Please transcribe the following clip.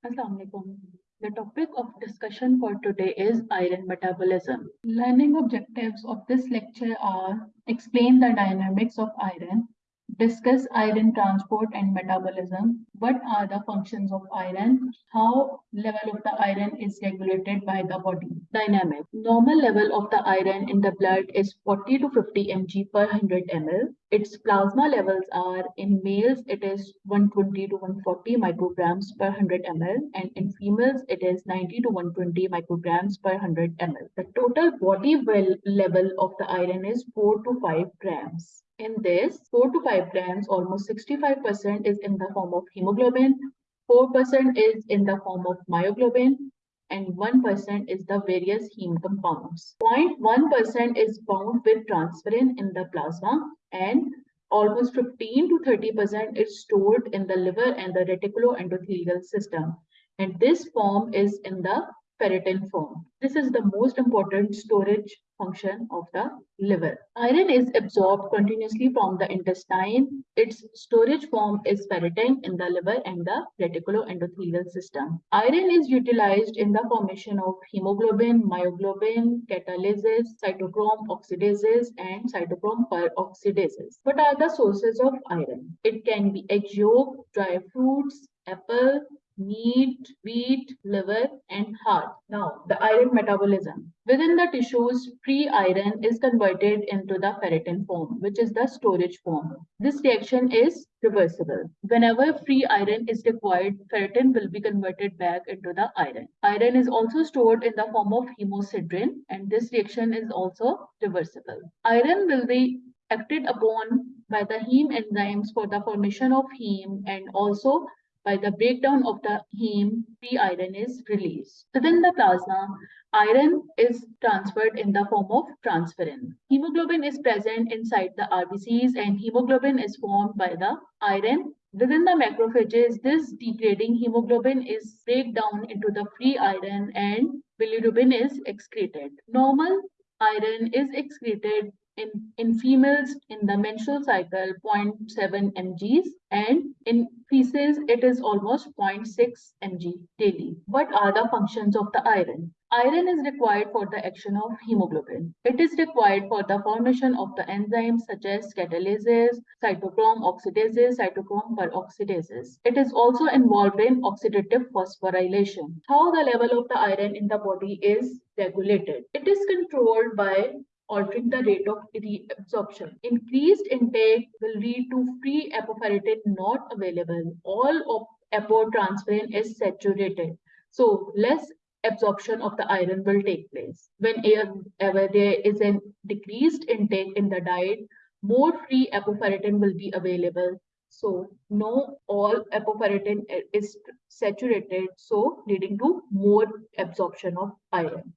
Assalamualaikum. The topic of discussion for today is iron metabolism. Learning objectives of this lecture are explain the dynamics of iron, discuss iron transport and metabolism, what are the functions of iron, how level of the iron is regulated by the body. Dynamic. Normal level of the iron in the blood is 40 to 50 mg per 100 ml. Its plasma levels are in males it is 120 to 140 micrograms per 100 ml and in females it is 90 to 120 micrograms per 100 ml. The total body well level of the iron is 4 to 5 grams. In this, 4 to 5 grams, almost 65% is in the form of hemoglobin, 4% is in the form of myoglobin, and 1% is the various heme compounds. 0.1% is bound with transferrin in the plasma, and almost 15 to 30% is stored in the liver and the reticuloendothelial system. And this form is in the ferritin form. This is the most important storage function of the liver. Iron is absorbed continuously from the intestine. Its storage form is ferritin in the liver and the reticuloendothelial system. Iron is utilized in the formation of hemoglobin, myoglobin, catalases, cytochrome oxidases, and cytochrome peroxidases. What are the sources of iron? It can be egg yolk, dry fruits, apple, meat, wheat, liver, and heart. Now, the iron metabolism. Within the tissues, free iron is converted into the ferritin form, which is the storage form. This reaction is reversible. Whenever free iron is required, ferritin will be converted back into the iron. Iron is also stored in the form of hemosiderin, and this reaction is also reversible. Iron will be acted upon by the heme enzymes for the formation of heme and also by the breakdown of the heme, free iron is released. Within the plasma, iron is transferred in the form of transferrin. Hemoglobin is present inside the RBCs and hemoglobin is formed by the iron. Within the macrophages, this degrading hemoglobin is break down into the free iron and bilirubin is excreted. Normal iron is excreted in, in females in the menstrual cycle 0.7 mgs and in feces it is almost 0.6 mg daily. What are the functions of the iron? Iron is required for the action of hemoglobin. It is required for the formation of the enzymes such as catalases, cytochrome oxidases, cytochrome peroxidases. It is also involved in oxidative phosphorylation. How the level of the iron in the body is regulated. It is controlled by altering the rate of reabsorption. Increased intake will lead to free apoferritin not available. All of apotransferrin is saturated. So less absorption of the iron will take place. Whenever there is a decreased intake in the diet, more free apoferritin will be available. So no all apoferritin is saturated, so leading to more absorption of iron.